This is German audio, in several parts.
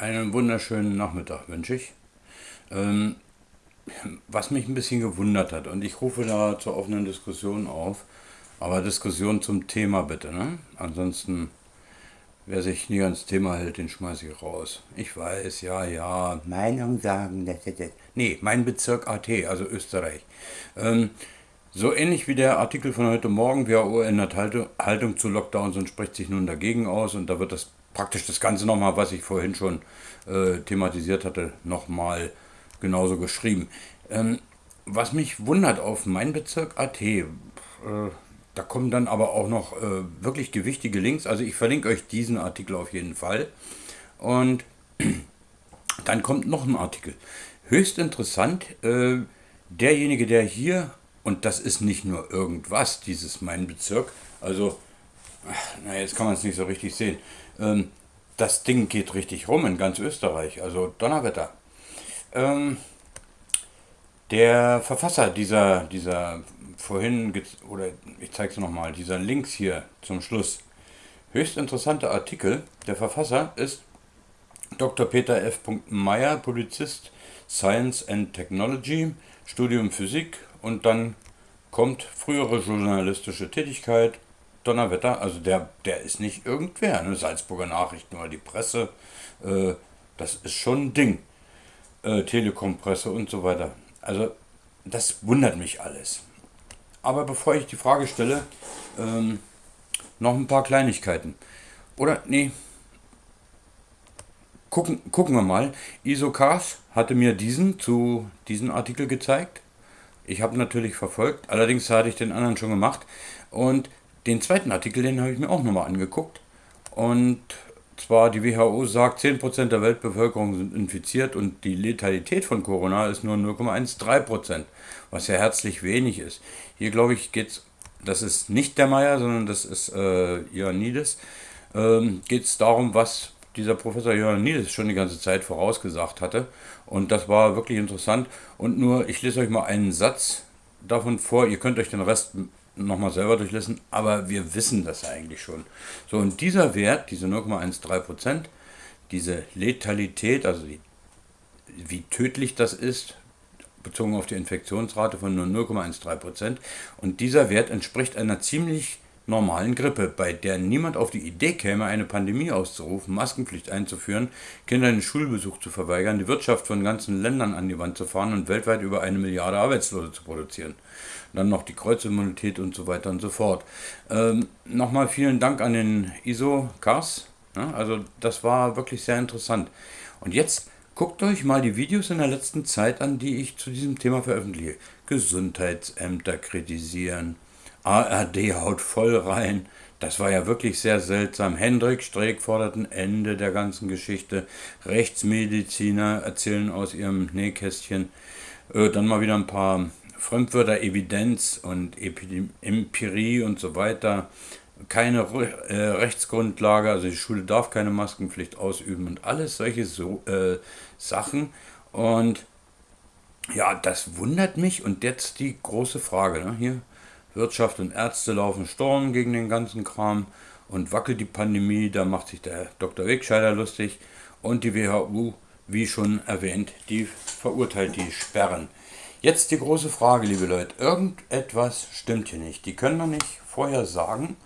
Einen wunderschönen Nachmittag wünsche ich. Ähm, was mich ein bisschen gewundert hat, und ich rufe da zur offenen Diskussion auf, aber Diskussion zum Thema bitte, ne? Ansonsten, wer sich nie ans Thema hält, den schmeiße ich raus. Ich weiß, ja, ja, Meinung sagen, das, das, das. Nee, mein Bezirk AT, also Österreich. Ähm, so ähnlich wie der Artikel von heute Morgen, WHO ändert Haltung zu Lockdowns und spricht sich nun dagegen aus und da wird das praktisch das Ganze nochmal, was ich vorhin schon äh, thematisiert hatte, nochmal genauso geschrieben. Ähm, was mich wundert auf mein Bezirk AT, äh, da kommen dann aber auch noch äh, wirklich gewichtige Links. Also ich verlinke euch diesen Artikel auf jeden Fall. Und dann kommt noch ein Artikel. Höchst interessant, äh, derjenige, der hier, und das ist nicht nur irgendwas, dieses mein Bezirk, also, na jetzt kann man es nicht so richtig sehen. Ähm, das Ding geht richtig rum in ganz Österreich, also Donnerwetter. Ähm, der Verfasser dieser, dieser vorhin, oder ich zeige es nochmal, dieser Links hier zum Schluss, höchst interessante Artikel. Der Verfasser ist Dr. Peter F. Meyer, Polizist, Science and Technology, Studium Physik und dann kommt frühere journalistische Tätigkeit, Donnerwetter, also der, der ist nicht irgendwer, ne? Salzburger Nachrichten oder die Presse, äh, das ist schon ein Ding. Äh, Telekom-Presse und so weiter. Also das wundert mich alles. Aber bevor ich die Frage stelle, ähm, noch ein paar Kleinigkeiten. Oder, nee, gucken, gucken wir mal. Isocars hatte mir diesen zu diesem Artikel gezeigt. Ich habe natürlich verfolgt, allerdings hatte ich den anderen schon gemacht. Und den zweiten Artikel, den habe ich mir auch nochmal angeguckt. Und zwar die WHO sagt, 10% der Weltbevölkerung sind infiziert und die Letalität von Corona ist nur 0,13%, was ja herzlich wenig ist. Hier glaube ich geht es, das ist nicht der Meier, sondern das ist äh, Ioannidis, ähm, geht es darum, was dieser Professor Ioannidis schon die ganze Zeit vorausgesagt hatte. Und das war wirklich interessant. Und nur, ich lese euch mal einen Satz davon vor, ihr könnt euch den Rest nochmal selber durchlesen, aber wir wissen das eigentlich schon. So, und dieser Wert, diese 0,13%, diese Letalität, also die, wie tödlich das ist, bezogen auf die Infektionsrate von nur 0,13%, und dieser Wert entspricht einer ziemlich normalen Grippe, bei der niemand auf die Idee käme, eine Pandemie auszurufen, Maskenpflicht einzuführen, Kindern den Schulbesuch zu verweigern, die Wirtschaft von ganzen Ländern an die Wand zu fahren und weltweit über eine Milliarde Arbeitslose zu produzieren. Dann noch die Kreuzimmunität und so weiter und so fort. Ähm, Nochmal vielen Dank an den ISO-Cars. Ja, also das war wirklich sehr interessant. Und jetzt guckt euch mal die Videos in der letzten Zeit an, die ich zu diesem Thema veröffentliche. Gesundheitsämter kritisieren, ARD haut voll rein. Das war ja wirklich sehr seltsam. Hendrik Streeck fordert ein Ende der ganzen Geschichte. Rechtsmediziner erzählen aus ihrem Nähkästchen. Äh, dann mal wieder ein paar Fremdwörter, Evidenz und Empirie und so weiter. Keine äh, Rechtsgrundlage, also die Schule darf keine Maskenpflicht ausüben und alles solche so, äh, Sachen. Und ja, das wundert mich. Und jetzt die große Frage. Ne? Hier, Wirtschaft und Ärzte laufen Sturm gegen den ganzen Kram und wackelt die Pandemie, da macht sich der Dr. Wegscheider lustig und die WHO, wie schon erwähnt, die verurteilt die Sperren. Jetzt die große Frage, liebe Leute, irgendetwas stimmt hier nicht. Die können doch nicht vorher sagen,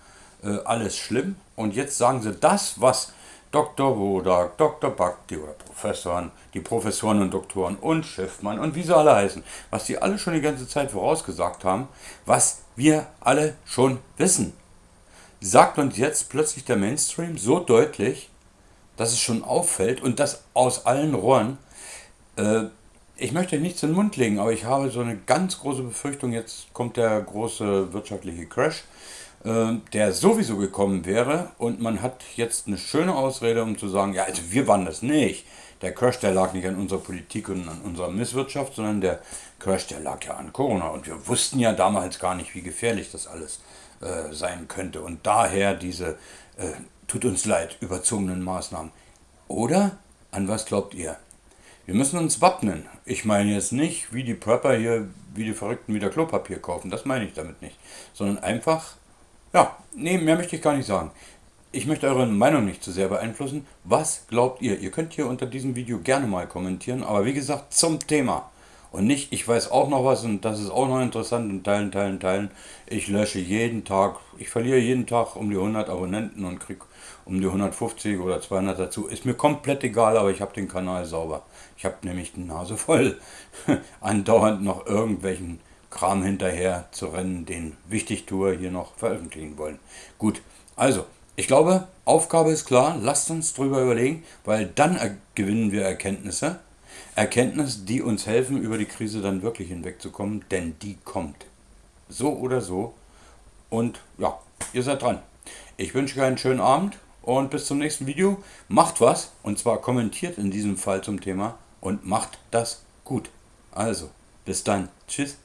äh, alles schlimm und jetzt sagen sie das, was Dr. Wodak, Dr. Bakti oder Professoren, die Professoren und Doktoren und Schiffmann und wie sie alle heißen, was die alle schon die ganze Zeit vorausgesagt haben, was wir alle schon wissen. Sagt uns jetzt plötzlich der Mainstream so deutlich, dass es schon auffällt und das aus allen Rohren. Äh, ich möchte nichts in den Mund legen, aber ich habe so eine ganz große Befürchtung, jetzt kommt der große wirtschaftliche Crash äh, der sowieso gekommen wäre und man hat jetzt eine schöne Ausrede, um zu sagen, ja, also wir waren das nicht. Der Crash, der lag nicht an unserer Politik und an unserer Misswirtschaft, sondern der Crash, der lag ja an Corona. Und wir wussten ja damals gar nicht, wie gefährlich das alles äh, sein könnte. Und daher diese, äh, tut uns leid, überzogenen Maßnahmen. Oder an was glaubt ihr? Wir müssen uns wappnen. Ich meine jetzt nicht, wie die Prepper hier, wie die Verrückten wieder Klopapier kaufen. Das meine ich damit nicht. Sondern einfach ja, nee, mehr möchte ich gar nicht sagen. ich möchte eure Meinung nicht zu sehr beeinflussen. Was glaubt ihr? Ihr könnt hier unter diesem Video gerne mal kommentieren, aber wie gesagt, zum Thema. Und nicht, ich weiß auch noch was und das ist auch noch interessant und teilen, teilen, teilen. Ich lösche jeden Tag, ich verliere jeden Tag um die 100 Abonnenten und kriege um die 150 oder 200 dazu. Ist mir komplett egal, aber ich habe den Kanal sauber. Ich habe nämlich die Nase voll, andauernd noch irgendwelchen Kram hinterher zu rennen, den Wichtigtour hier noch veröffentlichen wollen. Gut, also, ich glaube, Aufgabe ist klar, lasst uns drüber überlegen, weil dann gewinnen wir Erkenntnisse. Erkenntnisse, die uns helfen, über die Krise dann wirklich hinwegzukommen, denn die kommt. So oder so. Und ja, ihr seid dran. Ich wünsche euch einen schönen Abend und bis zum nächsten Video. Macht was, und zwar kommentiert in diesem Fall zum Thema und macht das gut. Also, bis dann. Tschüss.